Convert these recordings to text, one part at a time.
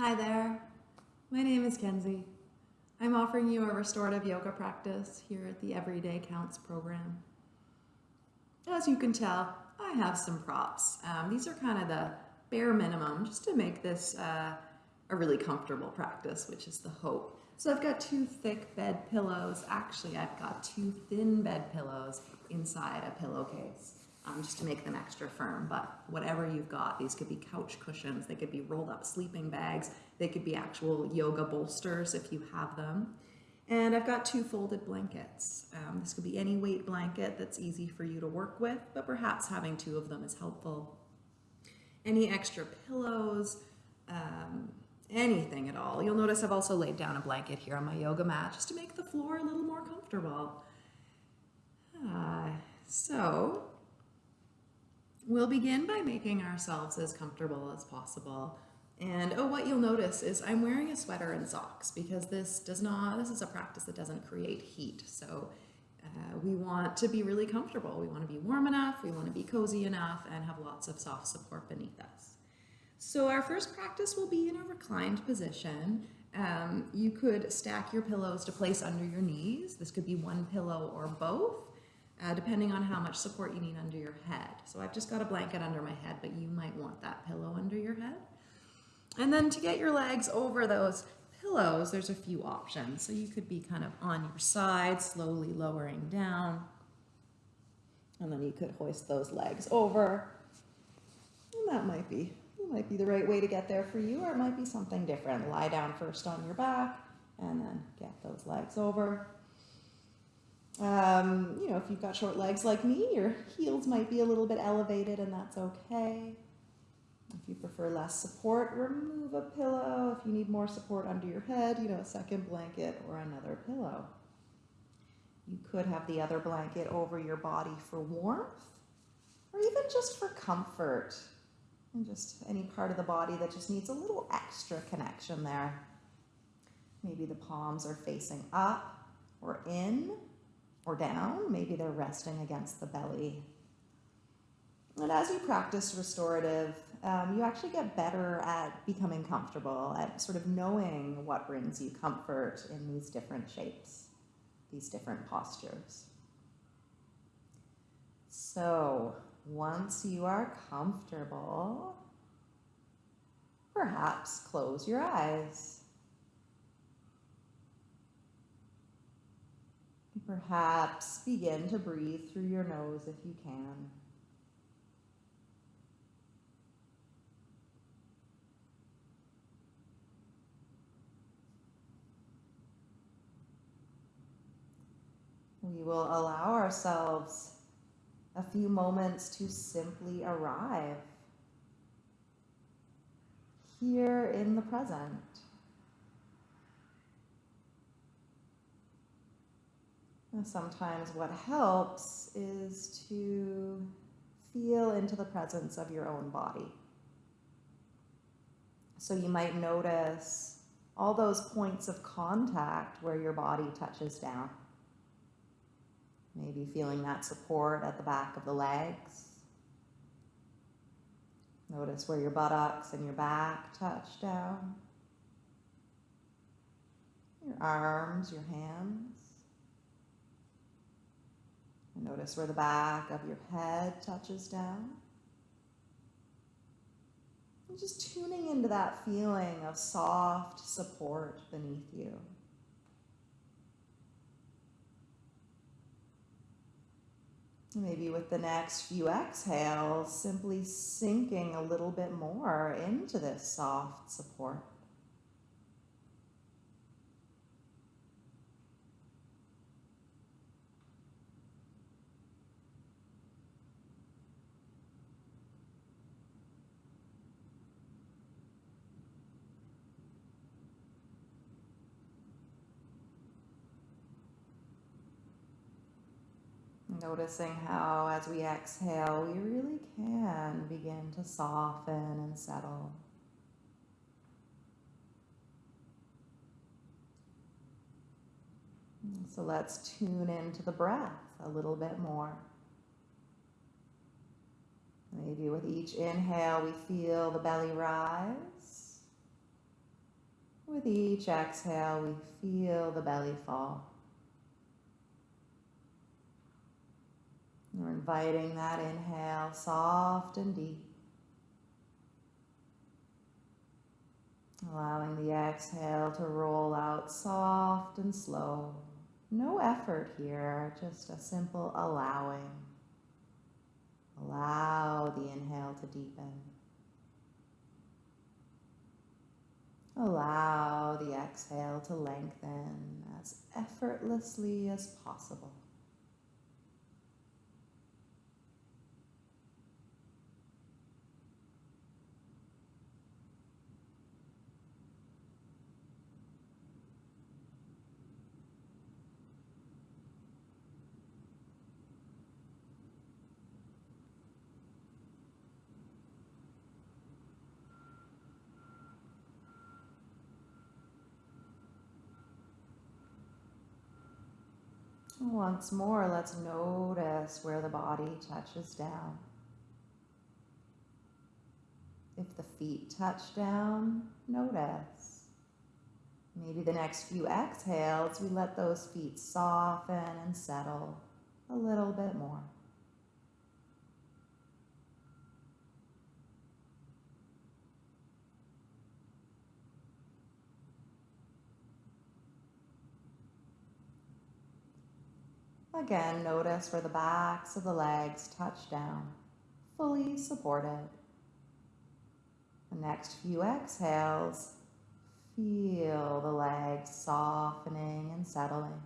Hi there, my name is Kenzie. I'm offering you a restorative yoga practice here at the Everyday Counts program. As you can tell, I have some props. Um, these are kind of the bare minimum just to make this uh, a really comfortable practice, which is the hope. So I've got two thick bed pillows. Actually, I've got two thin bed pillows inside a pillowcase um, just to make them extra firm. But whatever you've got, these could be couch cushions, they could be rolled up sleeping bags, they could be actual yoga bolsters if you have them. And I've got two folded blankets. Um, this could be any weight blanket that's easy for you to work with, but perhaps having two of them is helpful. Any extra pillows, um, anything at all. You'll notice I've also laid down a blanket here on my yoga mat just to make the floor a little more comfortable. Uh, so we'll begin by making ourselves as comfortable as possible. And oh, what you'll notice is I'm wearing a sweater and socks because this does not, this is a practice that doesn't create heat. So uh, we want to be really comfortable. We want to be warm enough, we want to be cozy enough and have lots of soft support beneath us. So our first practice will be in a reclined position. Um, you could stack your pillows to place under your knees. This could be one pillow or both, uh, depending on how much support you need under your head. So I've just got a blanket under my head, but you might want that pillow under your head. And then to get your legs over those pillows, there's a few options. So you could be kind of on your side, slowly lowering down. And then you could hoist those legs over. And that might be, that might be the right way to get there for you, or it might be something different. Lie down first on your back and then get those legs over. Um, you know, if you've got short legs like me, your heels might be a little bit elevated and that's okay. If you prefer less support, remove a pillow. If you need more support under your head, you know, a second blanket or another pillow. You could have the other blanket over your body for warmth or even just for comfort and just any part of the body that just needs a little extra connection there. Maybe the palms are facing up or in or down. Maybe they're resting against the belly. And as you practice restorative, um, you actually get better at becoming comfortable, at sort of knowing what brings you comfort in these different shapes, these different postures. So once you are comfortable, perhaps close your eyes. Perhaps begin to breathe through your nose if you can. We will allow ourselves a few moments to simply arrive here in the present. Sometimes what helps is to feel into the presence of your own body. So you might notice all those points of contact where your body touches down. Maybe feeling that support at the back of the legs. Notice where your buttocks and your back touch down. Your arms, your hands. Notice where the back of your head touches down. And just tuning into that feeling of soft support beneath you. Maybe with the next few exhales, simply sinking a little bit more into this soft support. Noticing how as we exhale, we really can begin to soften and settle. So let's tune into the breath a little bit more. Maybe with each inhale, we feel the belly rise. With each exhale, we feel the belly fall. We're inviting that inhale soft and deep. Allowing the exhale to roll out soft and slow. No effort here, just a simple allowing. Allow the inhale to deepen. Allow the exhale to lengthen as effortlessly as possible. Once more, let's notice where the body touches down. If the feet touch down, notice. Maybe the next few exhales, we let those feet soften and settle a little bit more. Again, notice where the backs of the legs touch down, fully supported. The next few exhales, feel the legs softening and settling.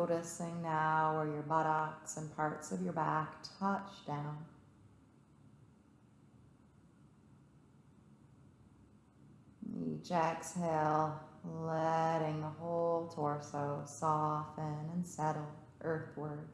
Noticing now where your buttocks and parts of your back touch down. Each exhale, letting the whole torso soften and settle earthward.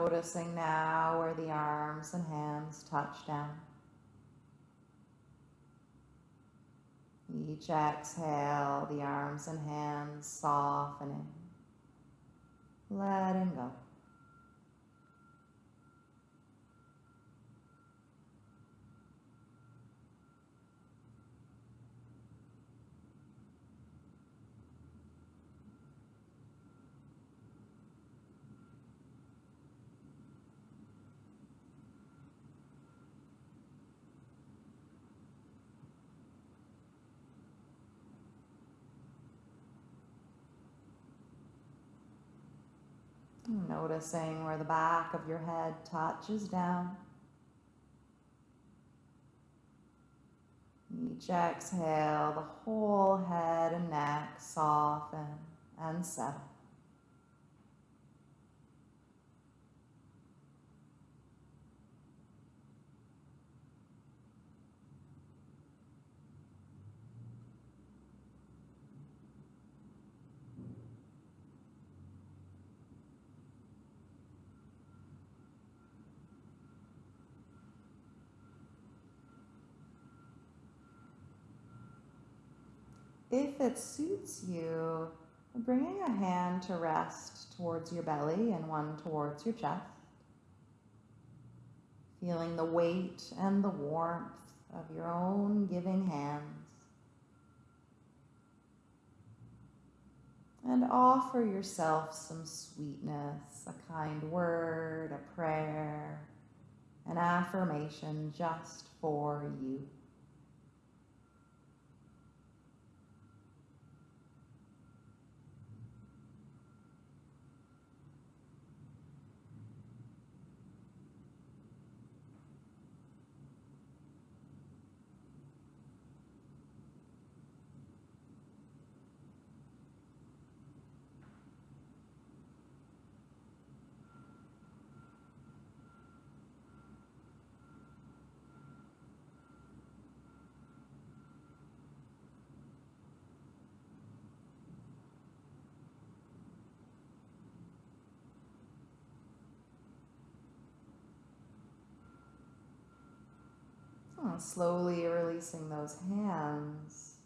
Noticing now where the arms and hands touch down. Each exhale, the arms and hands softening, letting go. Noticing where the back of your head touches down. Each exhale, the whole head and neck soften and settle. If it suits you, bringing a hand to rest towards your belly and one towards your chest. Feeling the weight and the warmth of your own giving hands. And offer yourself some sweetness, a kind word, a prayer, an affirmation just for you. Slowly releasing those hands,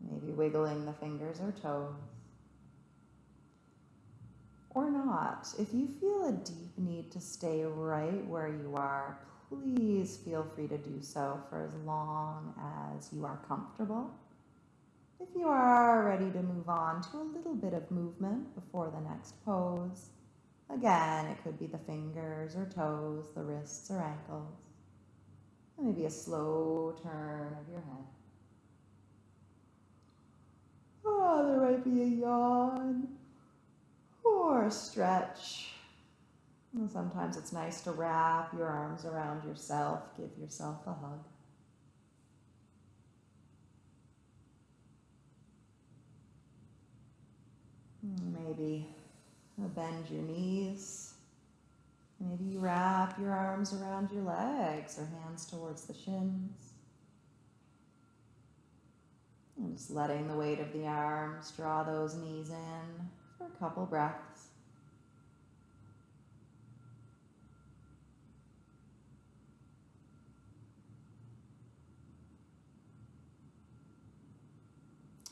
maybe wiggling the fingers or toes. Or not. If you feel a deep need to stay right where you are, please feel free to do so for as long as you are comfortable. If you are ready to move on to a little bit of movement before the next pose, again, it could be the fingers or toes, the wrists or ankles. Maybe a slow turn of your head. Oh, there might be a yawn or a stretch. And sometimes it's nice to wrap your arms around yourself, give yourself a hug. Maybe bend your knees Maybe you wrap your arms around your legs or hands towards the shins. And just letting the weight of the arms draw those knees in for a couple breaths.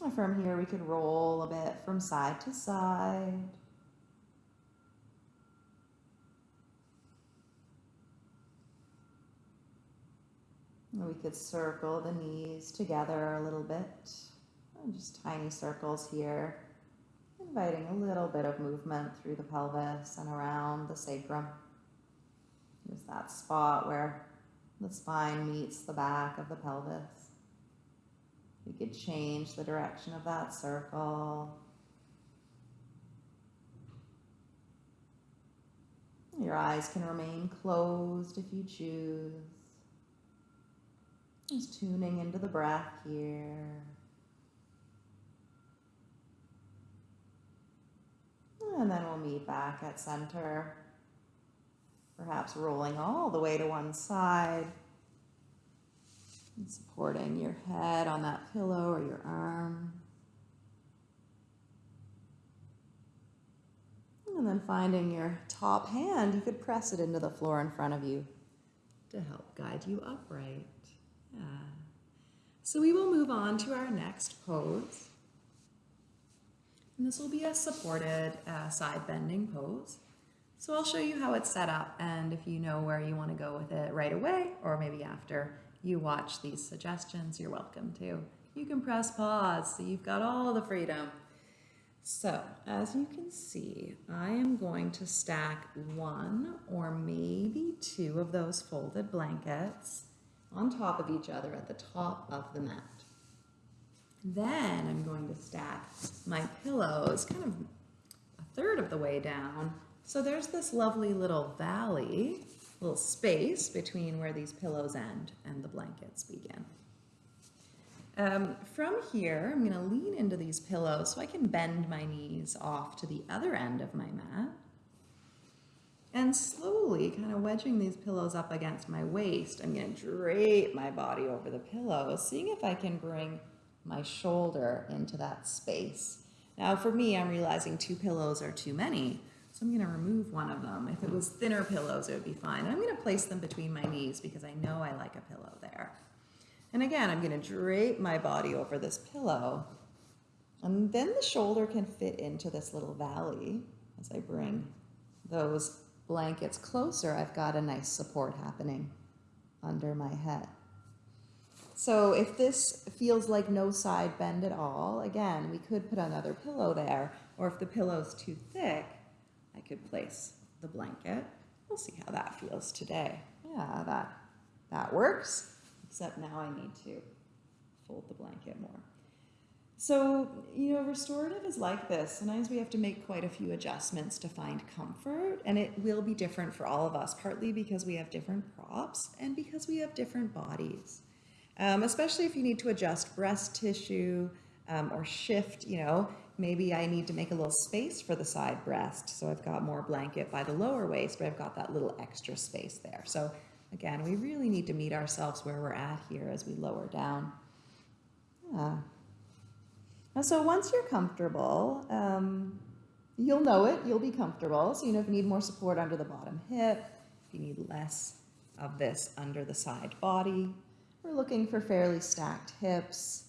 And from here, we could roll a bit from side to side. We could circle the knees together a little bit. Just tiny circles here, inviting a little bit of movement through the pelvis and around the sacrum. There's that spot where the spine meets the back of the pelvis. We could change the direction of that circle. Your eyes can remain closed if you choose. Just tuning into the breath here. And then we'll meet back at center. Perhaps rolling all the way to one side. And supporting your head on that pillow or your arm. And then finding your top hand, you could press it into the floor in front of you to help guide you upright. Yeah. So we will move on to our next pose. And this will be a supported uh, side bending pose. So I'll show you how it's set up and if you know where you want to go with it right away or maybe after you watch these suggestions, you're welcome to. You can press pause so you've got all the freedom. So as you can see, I am going to stack one or maybe two of those folded blankets on top of each other at the top of the mat. Then I'm going to stack my pillows kind of a third of the way down. So there's this lovely little valley, little space between where these pillows end and the blankets begin. Um, from here, I'm going to lean into these pillows so I can bend my knees off to the other end of my mat. And slowly kind of wedging these pillows up against my waist, I'm going to drape my body over the pillow, seeing if I can bring my shoulder into that space. Now for me, I'm realizing two pillows are too many, so I'm to remove one of them. If it was thinner pillows, it would be fine. And I'm to place them between my knees because I know I like a pillow there. And again, I'm to drape my body over this pillow. And then the shoulder can fit into this little valley as I bring those blankets closer, I've got a nice support happening under my head. So if this feels like no side bend at all, again, we could put another pillow there, or if the pillow's too thick, I could place the blanket. We'll see how that feels today. Yeah, that, that works, except now I need to fold the blanket more. So, you know, restorative is like this. Sometimes we have to make quite a few adjustments to find comfort, and it will be different for all of us, partly because we have different props and because we have different bodies. Um, especially if you need to adjust breast tissue um, or shift, you know, maybe I need to make a little space for the side breast. So I've got more blanket by the lower waist, but I've got that little extra space there. So again, we really need to meet ourselves where we're at here as we lower down. Yeah. So once you're comfortable, um, you'll know it, you'll be comfortable. So, you know, if you need more support under the bottom hip, if you need less of this under the side body, we're looking for fairly stacked hips,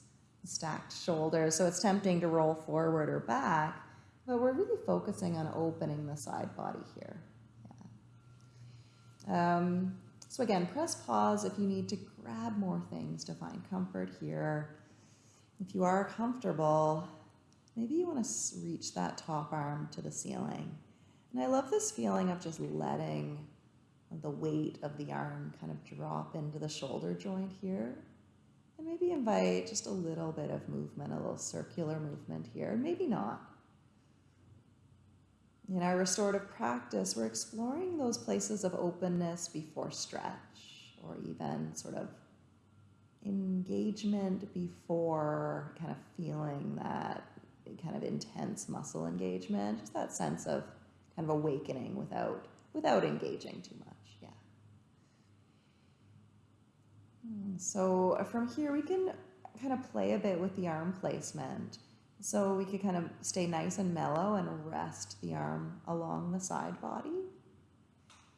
stacked shoulders. So it's tempting to roll forward or back, but we're really focusing on opening the side body here. Yeah. Um, so again, press pause if you need to grab more things to find comfort here. If you are comfortable, maybe you want to reach that top arm to the ceiling. And I love this feeling of just letting the weight of the arm kind of drop into the shoulder joint here. And maybe invite just a little bit of movement, a little circular movement here, maybe not. In our restorative practice, we're exploring those places of openness before stretch or even sort of engagement before kind of feeling that kind of intense muscle engagement, just that sense of kind of awakening without without engaging too much. Yeah. Hmm, so from here we can kind of play a bit with the arm placement. So we could kind of stay nice and mellow and rest the arm along the side body.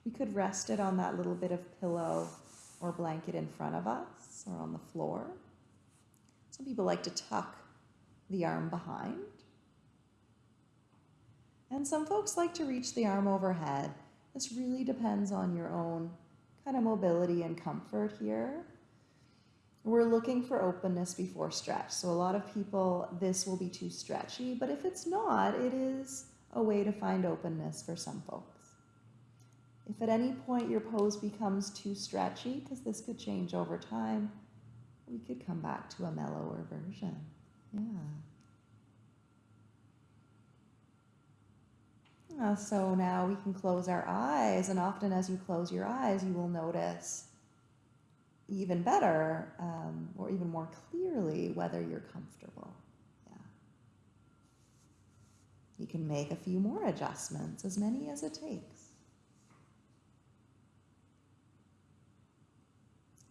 We could rest it on that little bit of pillow or blanket in front of us or on the floor. Some people like to tuck the arm behind. And some folks like to reach the arm overhead. This really depends on your own kind of mobility and comfort here. We're looking for openness before stretch. So a lot of people, this will be too stretchy, but if it's not, it is a way to find openness for some folks. If at any point your pose becomes too stretchy, because this could change over time, we could come back to a mellower version. Yeah. Uh, so now we can close our eyes, and often as you close your eyes, you will notice even better um, or even more clearly whether you're comfortable. Yeah. You can make a few more adjustments, as many as it takes.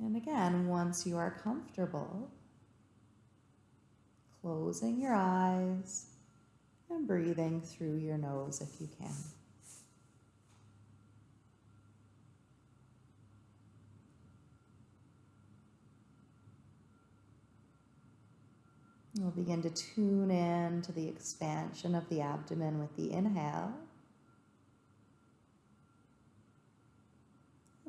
And again, once you are comfortable, closing your eyes and breathing through your nose if you can. We'll begin to tune in to the expansion of the abdomen with the inhale.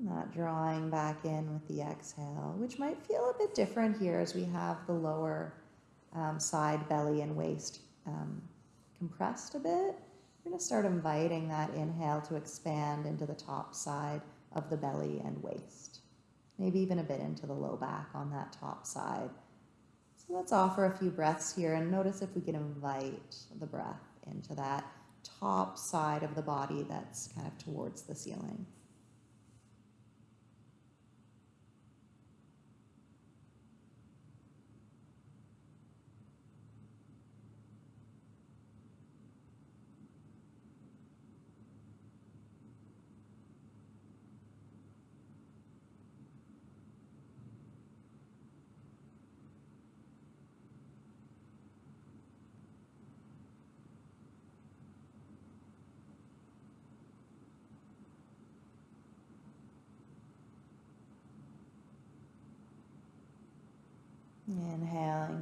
Not drawing back in with the exhale, which might feel a bit different here as we have the lower um, side, belly, and waist um, compressed a bit. We're going to start inviting that inhale to expand into the top side of the belly and waist. Maybe even a bit into the low back on that top side. So let's offer a few breaths here and notice if we can invite the breath into that top side of the body that's kind of towards the ceiling.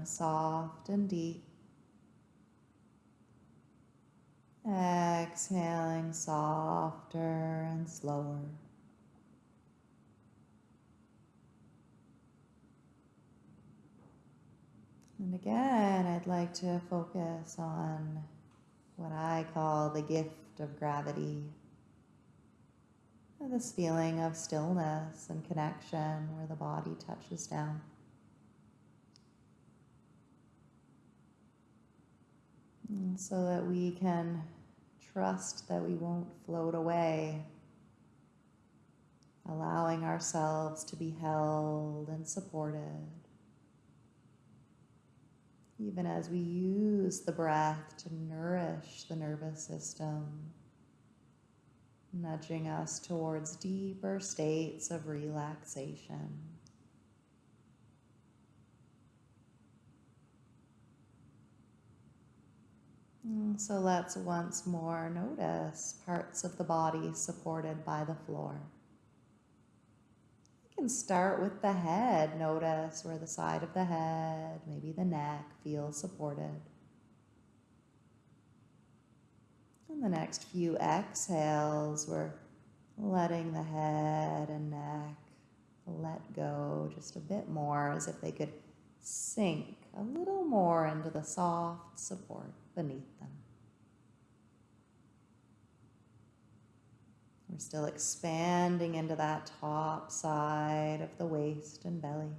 Soft and deep. Exhaling softer and slower. And again, I'd like to focus on what I call the gift of gravity. This feeling of stillness and connection where the body touches down. So that we can trust that we won't float away, allowing ourselves to be held and supported even as we use the breath to nourish the nervous system, nudging us towards deeper states of relaxation. And Mm, so let's once more notice parts of the body supported by the floor. You can start with the head. Notice where the side of the head, maybe the neck, feels supported. And the next few exhales, we're letting the head and neck let go just a bit more as if they could sink a little more into the soft support beneath them. We're still expanding into that top side of the waist and belly.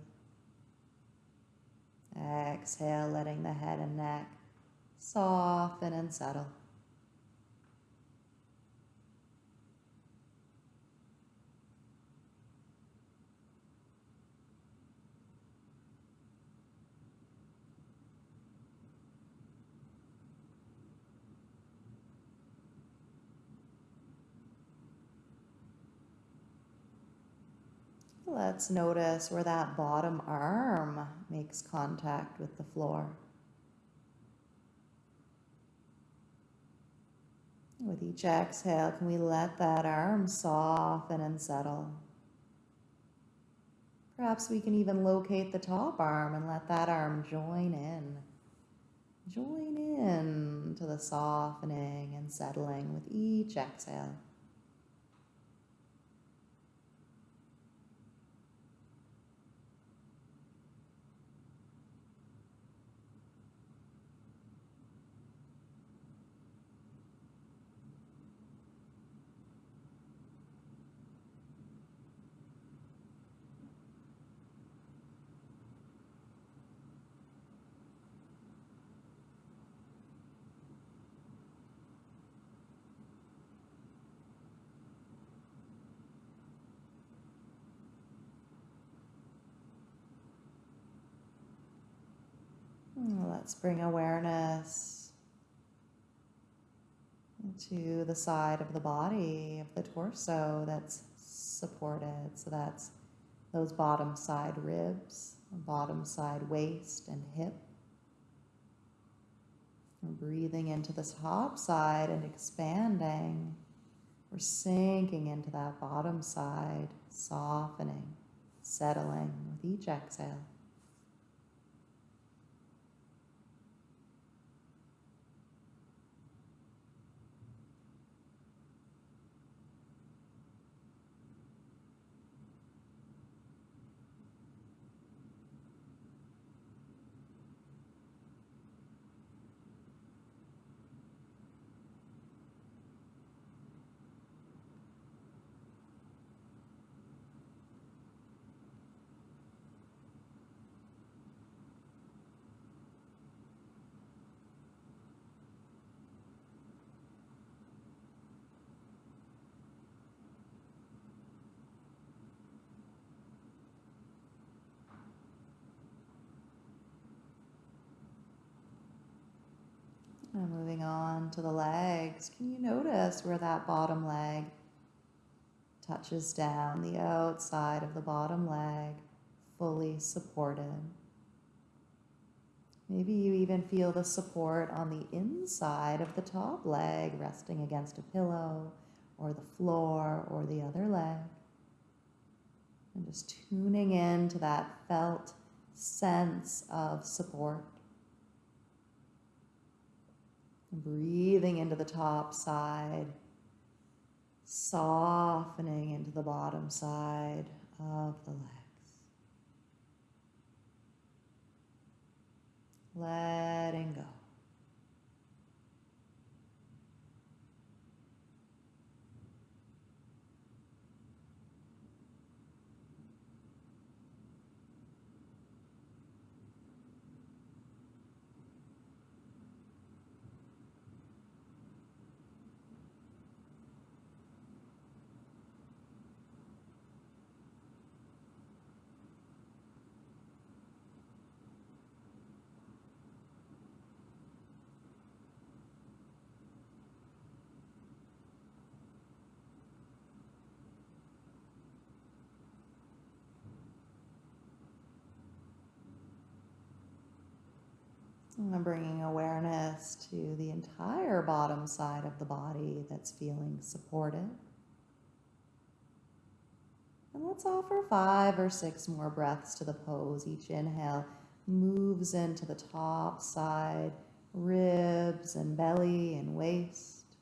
Exhale, letting the head and neck soften and settle. Let's notice where that bottom arm makes contact with the floor. With each exhale, can we let that arm soften and settle? Perhaps we can even locate the top arm and let that arm join in. Join in to the softening and settling with each exhale. Let's bring awareness to the side of the body, of the torso that's supported. So that's those bottom side ribs, bottom side waist and hip. We're breathing into the top side and expanding. We're sinking into that bottom side, softening, settling with each exhale. Moving on to the legs, can you notice where that bottom leg touches down, the outside of the bottom leg, fully supported? Maybe you even feel the support on the inside of the top leg, resting against a pillow or the floor or the other leg. And just tuning in to that felt sense of support. Breathing into the top side, softening into the bottom side of the legs. letting go. Bringing awareness to the entire bottom side of the body that's feeling supported. And let's offer five or six more breaths to the pose. Each inhale moves into the top side, ribs and belly and waist.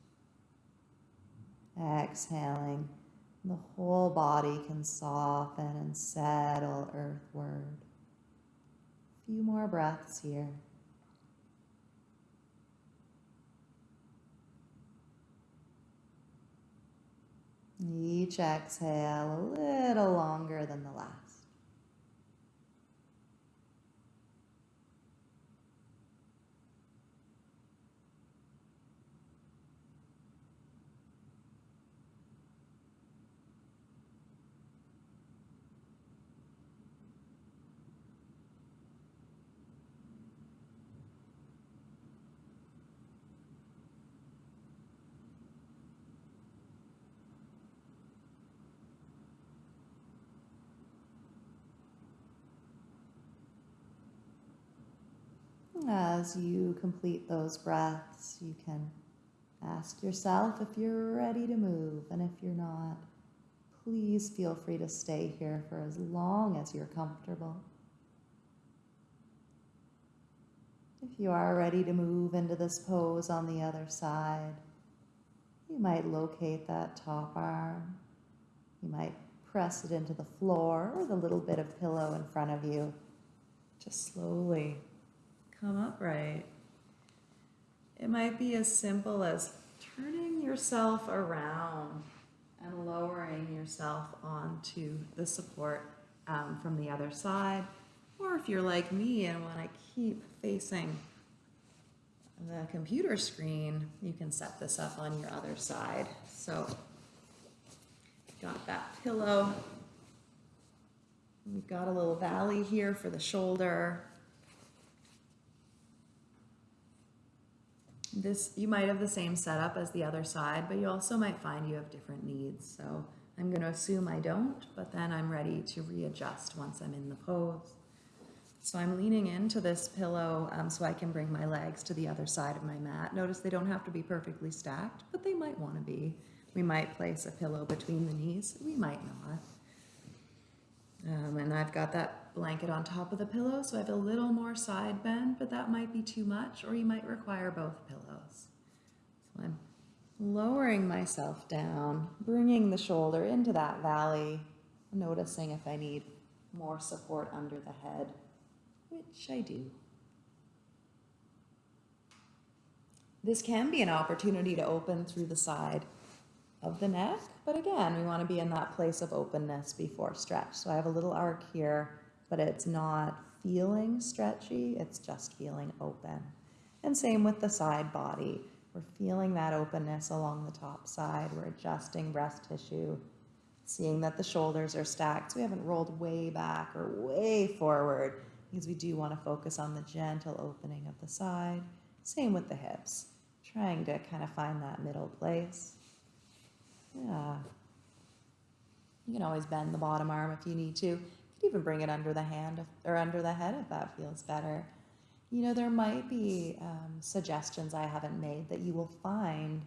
Exhaling, the whole body can soften and settle earthward. A few more breaths here. Each exhale a little longer than the last. As you complete those breaths, you can ask yourself if you're ready to move, and if you're not, please feel free to stay here for as long as you're comfortable. If you are ready to move into this pose on the other side, you might locate that top arm. You might press it into the floor or the little bit of pillow in front of you. Just slowly come upright. It might be as simple as turning yourself around and lowering yourself onto the support um, from the other side. Or if you're like me and want to keep facing the computer screen, you can set this up on your other side. So, got that pillow. We've got a little valley here for the shoulder. This, you might have the same setup as the other side, but you also might find you have different needs. So I'm going to assume I don't, but then I'm ready to readjust once I'm in the pose. So I'm leaning into this pillow um, so I can bring my legs to the other side of my mat. Notice they don't have to be perfectly stacked, but they might want to be. We might place a pillow between the knees. We might not. Um, and I've got that blanket on top of the pillow, so I have a little more side bend, but that might be too much, or you might require both pillows. So I'm lowering myself down, bringing the shoulder into that valley, noticing if I need more support under the head, which I do. This can be an opportunity to open through the side of the neck. But again, we want to be in that place of openness before stretch. So I have a little arc here, but it's not feeling stretchy, it's just feeling open. And same with the side body. We're feeling that openness along the top side. We're adjusting breast tissue, seeing that the shoulders are stacked. So we haven't rolled way back or way forward because we do want to focus on the gentle opening of the side. Same with the hips, trying to kind of find that middle place. Yeah. You can always bend the bottom arm if you need to. Even bring it under the hand or under the head if that feels better. You know, there might be um, suggestions I haven't made that you will find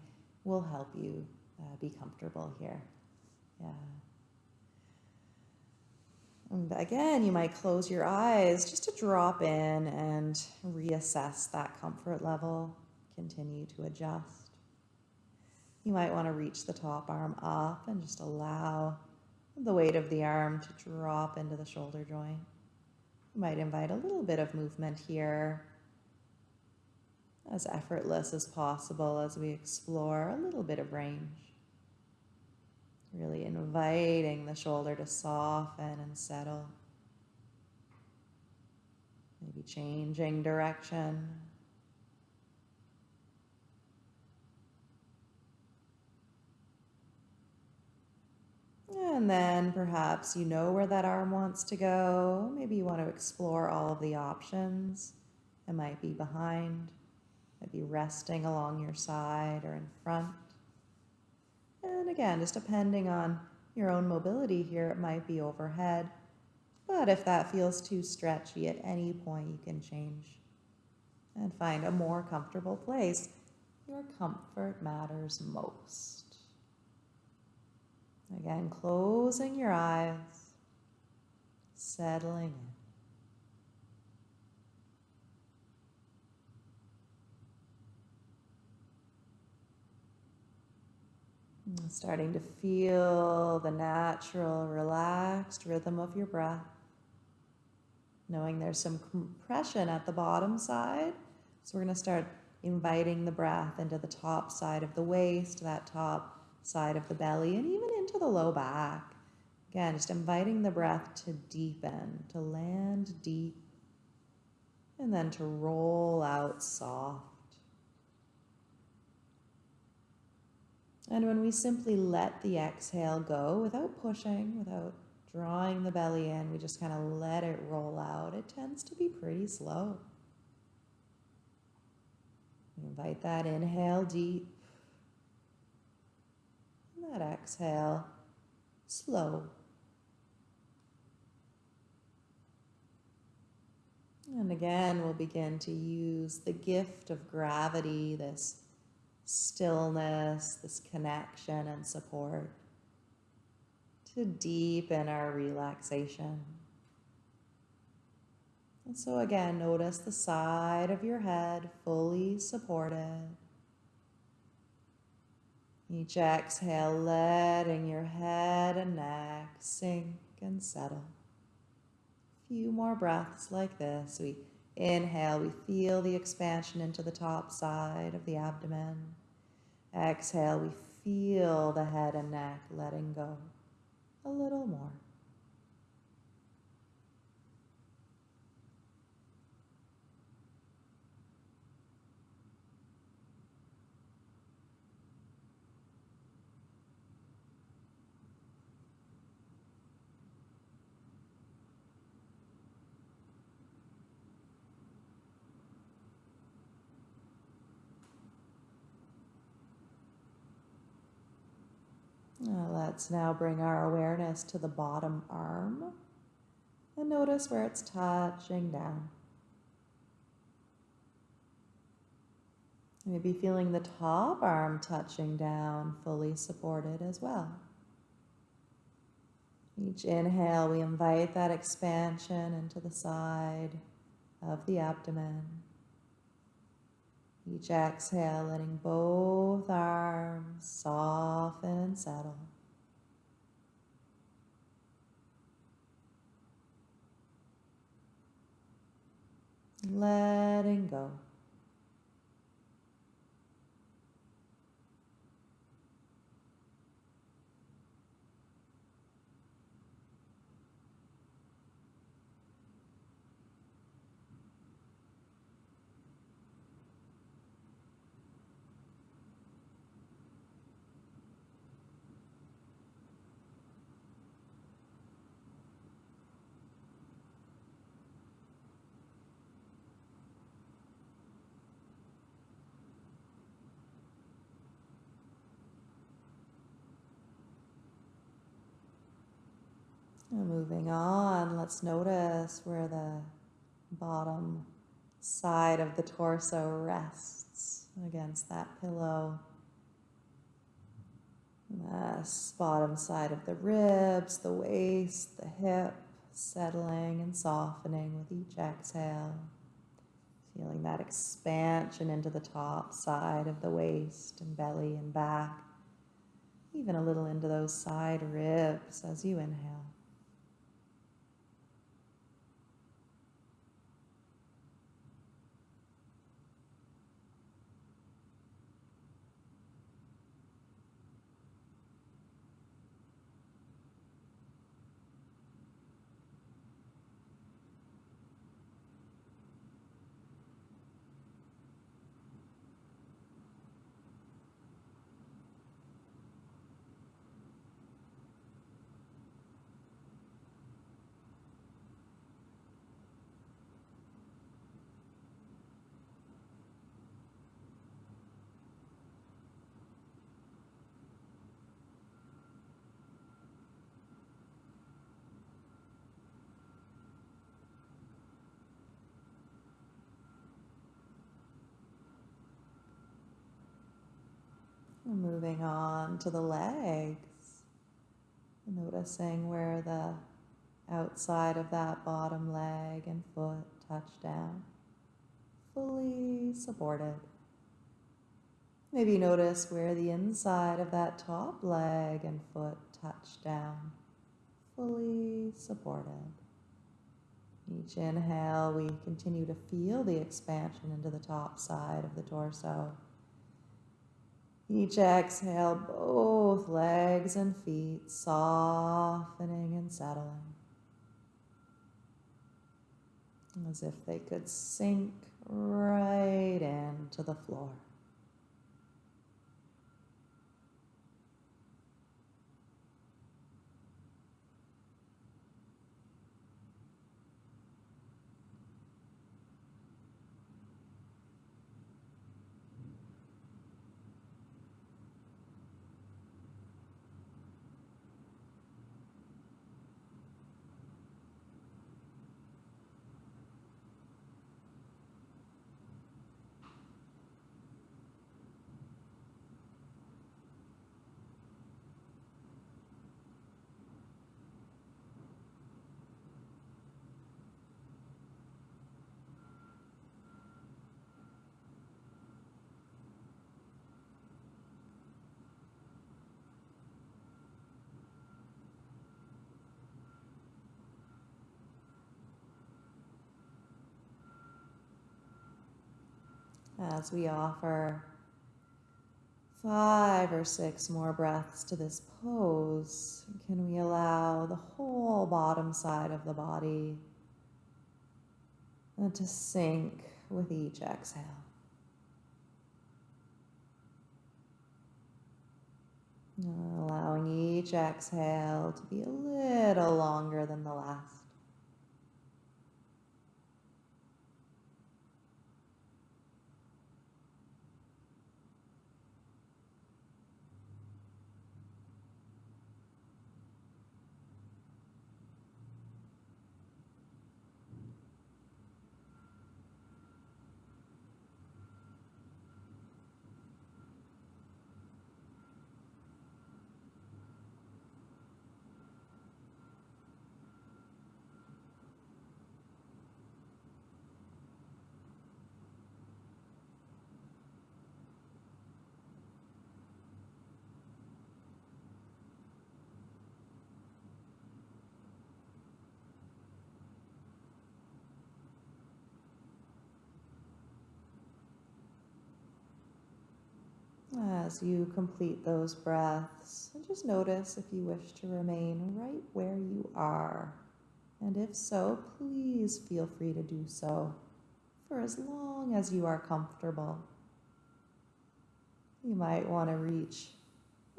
will help you uh, be comfortable here. Yeah. And again, you might close your eyes just to drop in and reassess that comfort level. Continue to adjust. You might want to reach the top arm up and just allow the weight of the arm to drop into the shoulder joint. You might invite a little bit of movement here as effortless as possible as we explore a little bit of range. Really inviting the shoulder to soften and settle. Maybe changing direction. And then perhaps you know where that arm wants to go. Maybe you want to explore all of the options. It might be behind, might be resting along your side or in front. And again, just depending on your own mobility here, it might be overhead. But if that feels too stretchy at any point, you can change and find a more comfortable place. Your comfort matters most. Again, closing your eyes, settling in. Starting to feel the natural, relaxed rhythm of your breath. Knowing there's some compression at the bottom side. So we're going to start inviting the breath into the top side of the waist, that top side of the belly, and even into the low back. Again, just inviting the breath to deepen, to land deep, and then to roll out soft. And when we simply let the exhale go without pushing, without drawing the belly in, we just kind of let it roll out. It tends to be pretty slow. Invite that inhale deep that exhale slow. And again, we'll begin to use the gift of gravity, this stillness, this connection and support to deepen our relaxation. And so again, notice the side of your head fully supported. Each exhale, letting your head and neck sink and settle. A few more breaths like this. We inhale, we feel the expansion into the top side of the abdomen. Exhale, we feel the head and neck letting go. A little more. Let's now bring our awareness to the bottom arm and notice where it's touching down. Maybe feeling the top arm touching down, fully supported as well. Each inhale, we invite that expansion into the side of the abdomen. Each exhale, letting both arms soften and settle. Letting go. And moving on, let's notice where the bottom side of the torso rests against that pillow. The bottom side of the ribs, the waist, the hip, settling and softening with each exhale. Feeling that expansion into the top side of the waist and belly and back, even a little into those side ribs as you inhale. Moving on to the legs. Noticing where the outside of that bottom leg and foot touch down. Fully supported. Maybe notice where the inside of that top leg and foot touch down. Fully supported. Each inhale, we continue to feel the expansion into the top side of the torso. Each exhale, both legs and feet softening and settling. As if they could sink right into the floor. As we offer five or six more breaths to this pose, can we allow the whole bottom side of the body uh, to sink with each exhale? Allowing each exhale to be a little longer than the last. As you complete those breaths, and just notice if you wish to remain right where you are. And if so, please feel free to do so for as long as you are comfortable. You might want to reach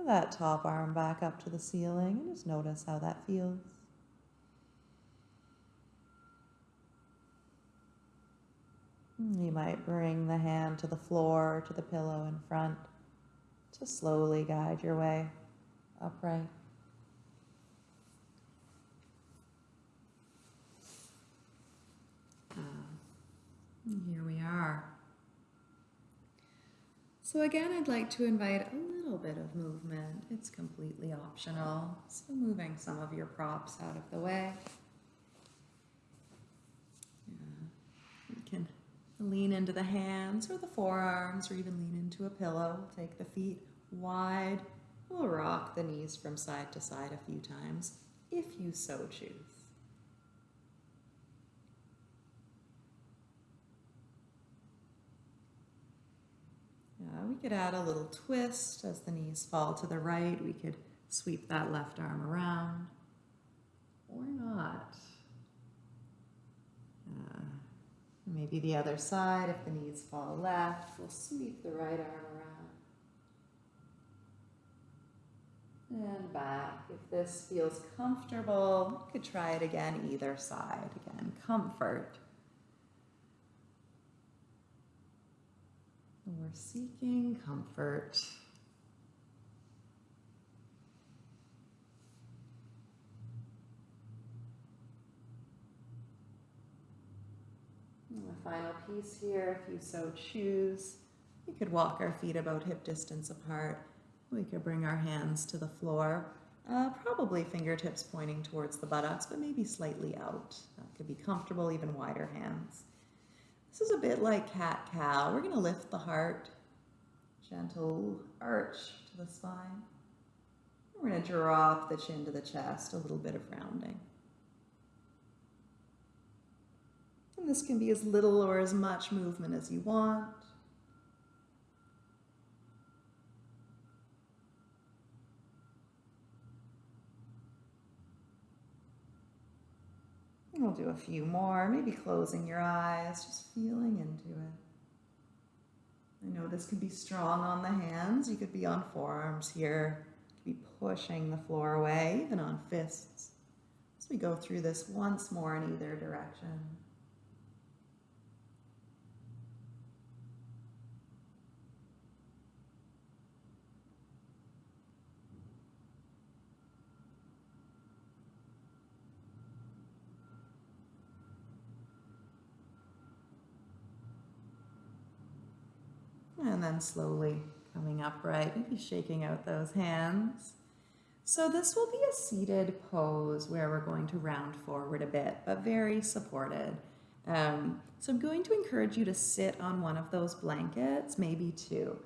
that top arm back up to the ceiling and just notice how that feels. You might bring the hand to the floor, to the pillow in front to slowly guide your way upright. Um, Here we are. So again, I'd like to invite a little bit of movement. It's completely optional. So moving some of your props out of the way. Yeah. You can lean into the hands or the forearms or even lean into a pillow. Take the feet wide. We'll rock the knees from side to side a few times if you so choose. Yeah, we could add a little twist as the knees fall to the right. We could sweep that left arm around. Or not. Uh, maybe the other side, if the knees fall left, we'll sweep the right arm around. And back. If this feels comfortable, you could try it again either side. Again, comfort. We're seeking comfort. And the final piece here, if you so choose, you could walk our feet about hip distance apart We could bring our hands to the floor, uh, probably fingertips pointing towards the buttocks, but maybe slightly out. That could be comfortable, even wider hands. This is a bit like cat cow. We're going to lift the heart, gentle arch to the spine. We're going to drop the chin to the chest, a little bit of rounding. And this can be as little or as much movement as you want. And we'll do a few more, maybe closing your eyes, just feeling into it. I know this can be strong on the hands. You could be on forearms here. You could be pushing the floor away, even on fists. As we go through this once more in either direction. And then slowly coming upright, maybe shaking out those hands. So this will be a seated pose where we're going to round forward a bit, but very supported. Um, so I'm going to encourage you to sit on one of those blankets, maybe two.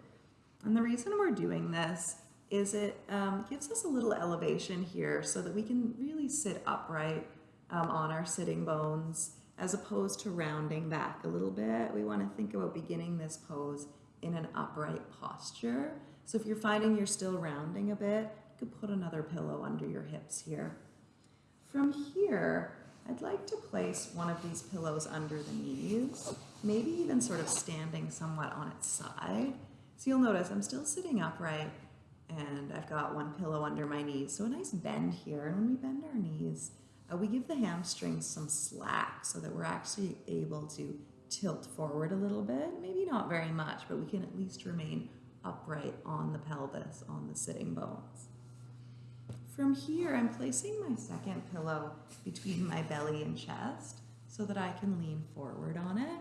And the reason we're doing this is it um, gives us a little elevation here so that we can really sit upright um, on our sitting bones as opposed to rounding back a little bit. We want to think about beginning this pose in an upright posture. So if you're finding you're still rounding a bit, you could put another pillow under your hips here. From here, I'd like to place one of these pillows under the knees, maybe even sort of standing somewhat on its side. So you'll notice I'm still sitting upright and I've got one pillow under my knees. So a nice bend here. And when we bend our knees, uh, we give the hamstrings some slack so that we're actually able to tilt forward a little bit, maybe not very much, but we can at least remain upright on the pelvis, on the sitting bones. From here, I'm placing my second pillow between my belly and chest so that I can lean forward on it.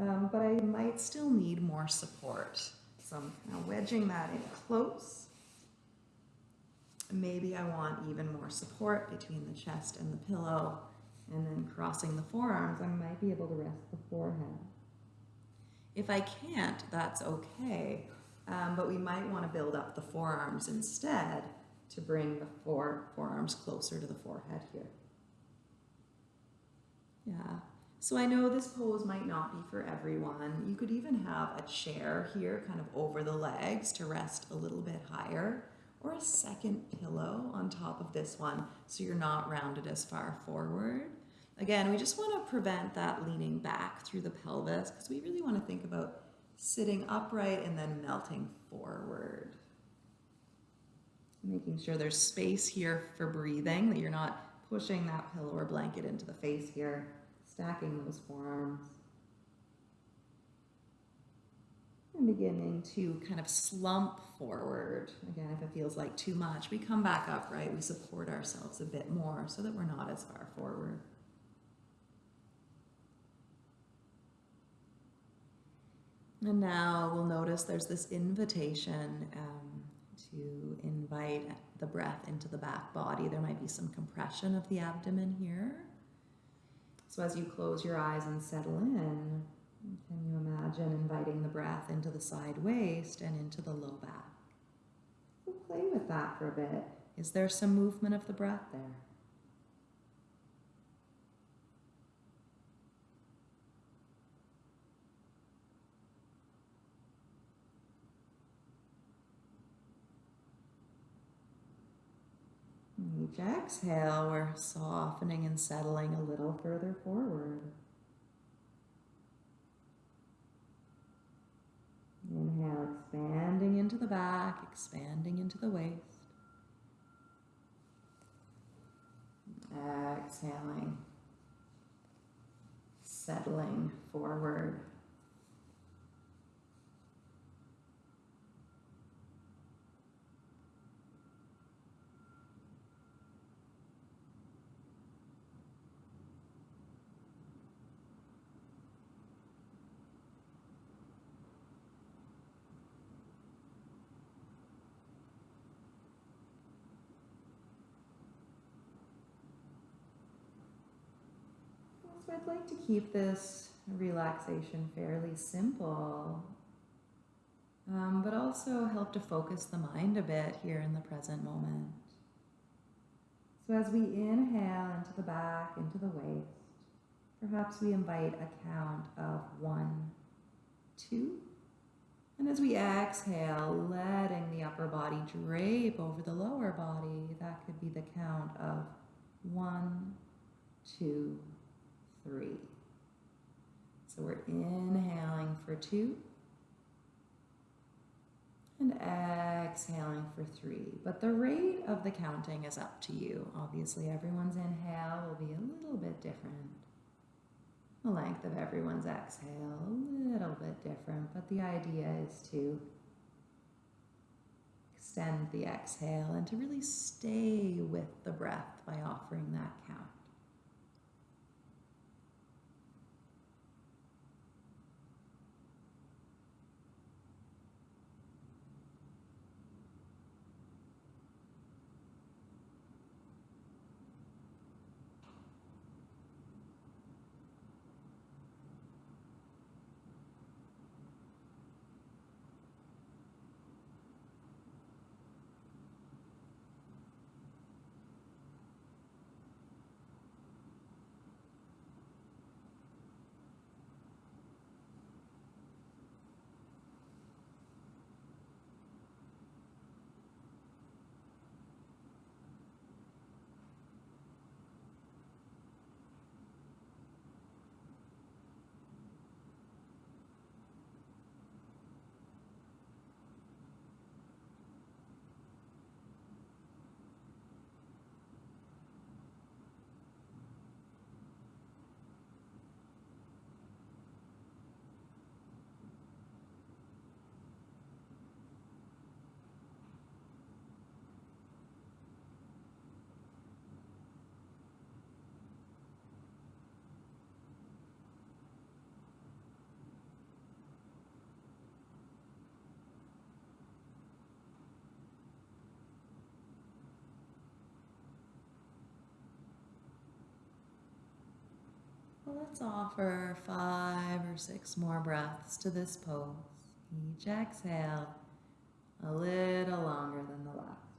Um, but I might still need more support. So I'm now wedging that in close. Maybe I want even more support between the chest and the pillow and then crossing the forearms, I might be able to rest the forehead. If I can't, that's okay, um, but we might want to build up the forearms instead to bring the fore, forearms closer to the forehead here. Yeah, so I know this pose might not be for everyone. You could even have a chair here kind of over the legs to rest a little bit higher or a second pillow on top of this one so you're not rounded as far forward. Again, we just want to prevent that leaning back through the pelvis because we really want to think about sitting upright and then melting forward. Making sure there's space here for breathing, that you're not pushing that pillow or blanket into the face here, stacking those forearms. And beginning to kind of slump forward. Again, if it feels like too much, we come back upright, we support ourselves a bit more so that we're not as far forward. And now we'll notice there's this invitation um, to invite the breath into the back body. There might be some compression of the abdomen here. So as you close your eyes and settle in, can you imagine inviting the breath into the side waist and into the low back? We'll play with that for a bit. Is there some movement of the breath there? Each exhale, we're softening and settling a little further forward. Inhale, expanding into the back, expanding into the waist. Exhaling, settling forward. I'd like to keep this relaxation fairly simple, um, but also help to focus the mind a bit here in the present moment. So as we inhale into the back, into the waist, perhaps we invite a count of one, two, and as we exhale, letting the upper body drape over the lower body, that could be the count of one, two, three. So we're inhaling for two and exhaling for three. But the rate of the counting is up to you. Obviously, everyone's inhale will be a little bit different. The length of everyone's exhale a little bit different, but the idea is to extend the exhale and to really stay with the breath by offering that count. Well, let's offer five or six more breaths to this pose. Each exhale a little longer than the last.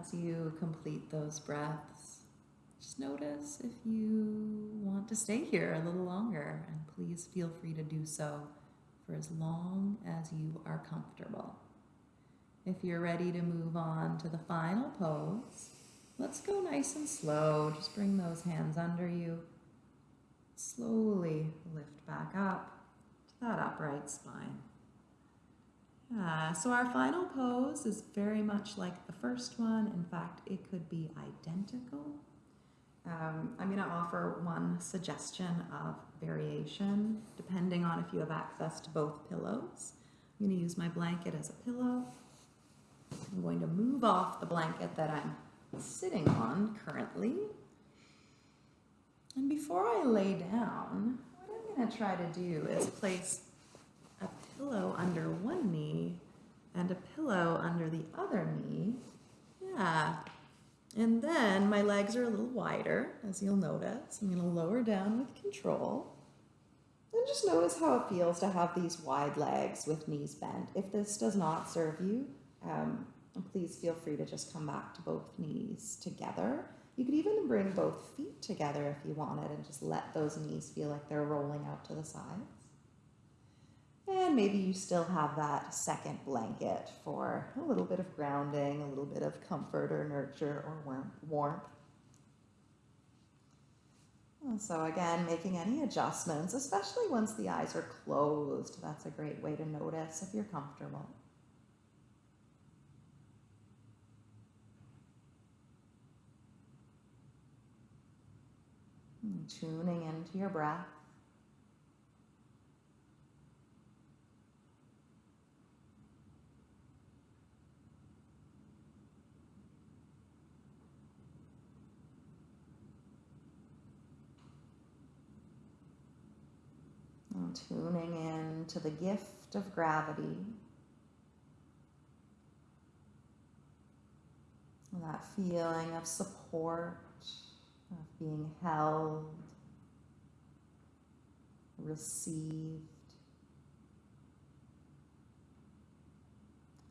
As you complete those breaths, just notice if you want to stay here a little longer, and please feel free to do so for as long as you are comfortable. If you're ready to move on to the final pose, let's go nice and slow. Just bring those hands under you. Slowly lift back up to that upright spine. Yeah, so our final pose is very much like the first one. In fact, it could be identical. Um, I'm going to offer one suggestion of variation depending on if you have access to both pillows. I'm going to use my blanket as a pillow. I'm going to move off the blanket that I'm sitting on currently. And before I lay down, what I'm going to try to do is place pillow under one knee and a pillow under the other knee. Yeah. And then my legs are a little wider, as you'll notice. I'm going to lower down with control. And just notice how it feels to have these wide legs with knees bent. If this does not serve you, um, please feel free to just come back to both knees together. You could even bring both feet together if you wanted and just let those knees feel like they're rolling out to the sides. And maybe you still have that second blanket for a little bit of grounding, a little bit of comfort or nurture or warmth. And so, again, making any adjustments, especially once the eyes are closed, that's a great way to notice if you're comfortable. And tuning into your breath. Tuning in to the gift of gravity. That feeling of support, of being held, received,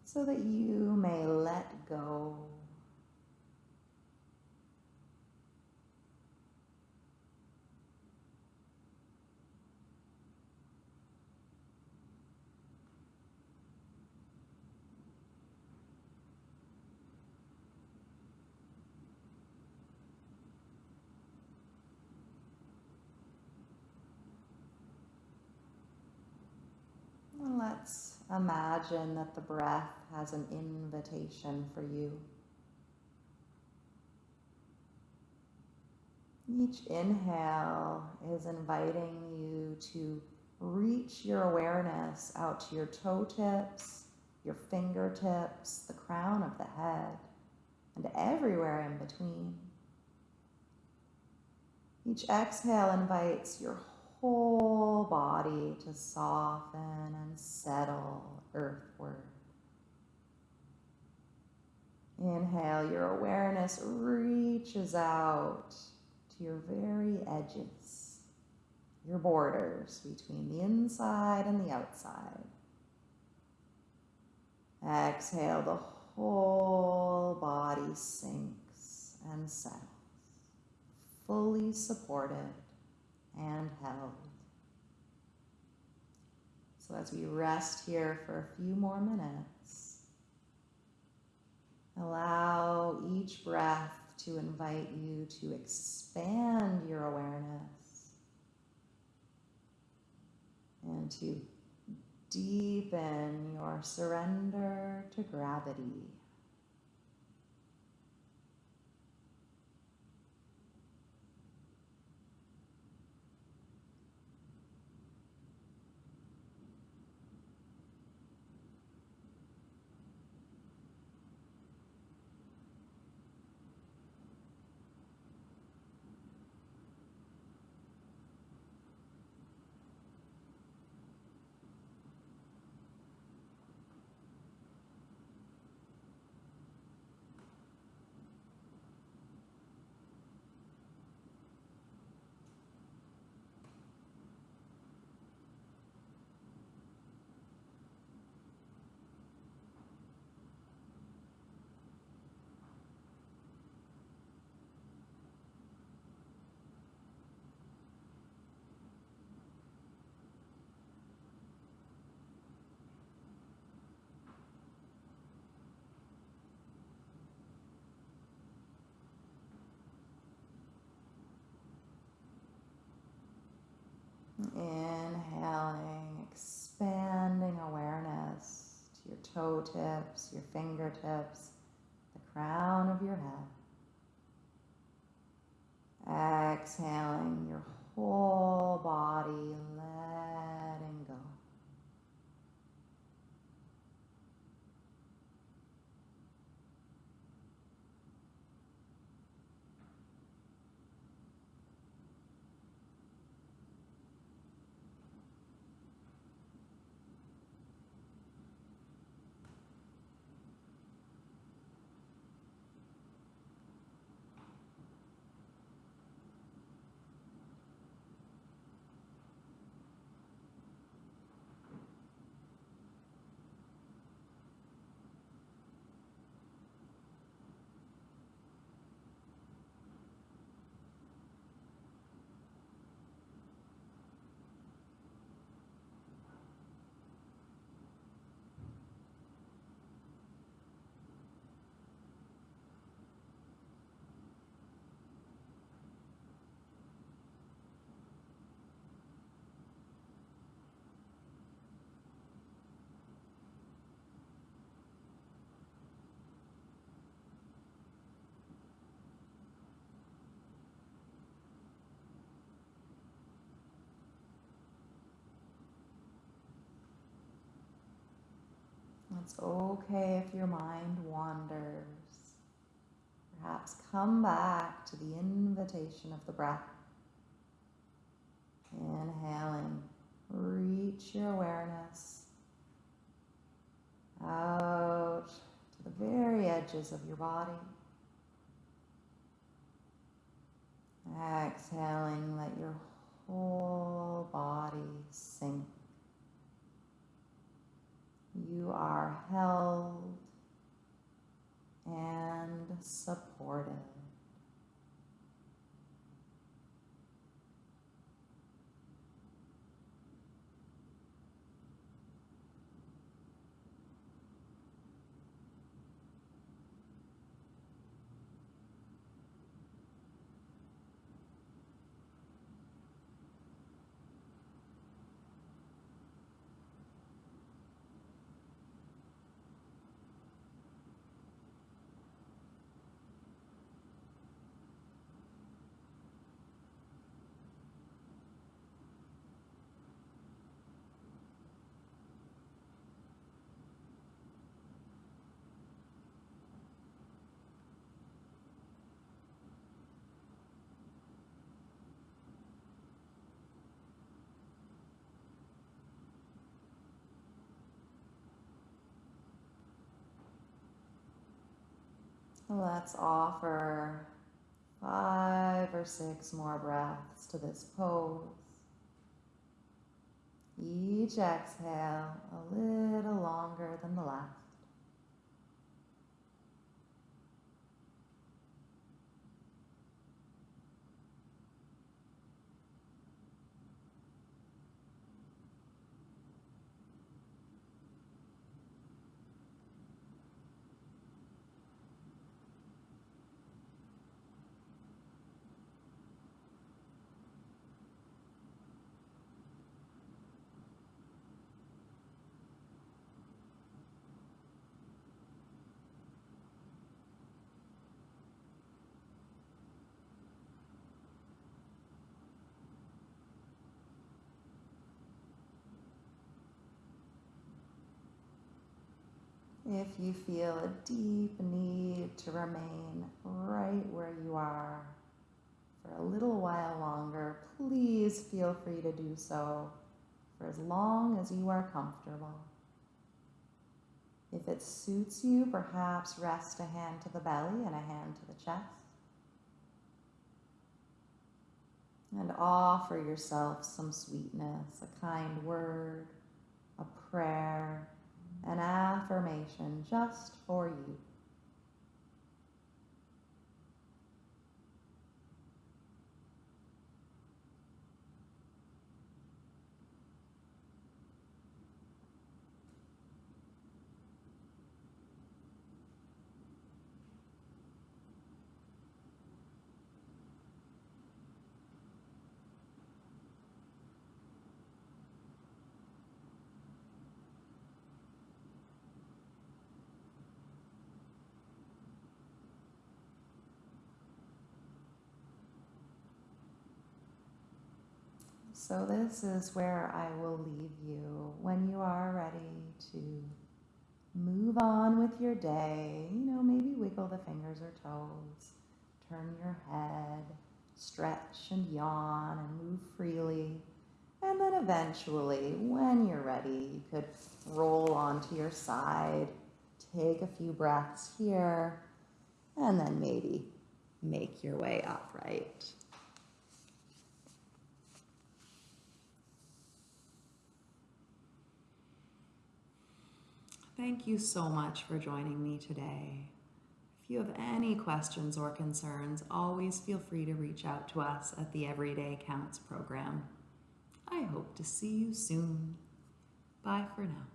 so that you may let go. And let's imagine that the breath has an invitation for you. Each inhale is inviting you to reach your awareness out to your toe tips, your fingertips, the crown of the head, and everywhere in between. Each exhale invites your whole body to soften and settle earthward. Inhale, your awareness reaches out to your very edges, your borders between the inside and the outside. Exhale, the whole body sinks and settles, fully supported and held. So, as we rest here for a few more minutes, allow each breath to invite you to expand your awareness and to deepen your surrender to gravity. Inhaling, expanding awareness to your toe tips, your fingertips, the crown of your head. Exhaling, your whole body letting It's okay if your mind wanders. Perhaps come back to the invitation of the breath. Inhaling, reach your awareness out to the very edges of your body. Exhaling, let your whole body sink. You are held and supported. Let's offer five or six more breaths to this pose. Each exhale a little longer than the last. If you feel a deep need to remain right where you are for a little while longer, please feel free to do so for as long as you are comfortable. If it suits you, perhaps rest a hand to the belly and a hand to the chest. And offer yourself some sweetness, a kind word, a prayer, an affirmation just for you. So, this is where I will leave you when you are ready to move on with your day. You know, maybe wiggle the fingers or toes, turn your head, stretch and yawn and move freely. And then eventually, when you're ready, you could roll onto your side, take a few breaths here, and then maybe make your way upright. Thank you so much for joining me today. If you have any questions or concerns, always feel free to reach out to us at the Everyday Counts program. I hope to see you soon. Bye for now.